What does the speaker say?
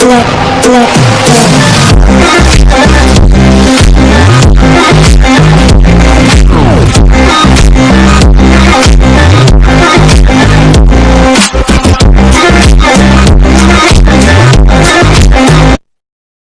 flip, flip, flip.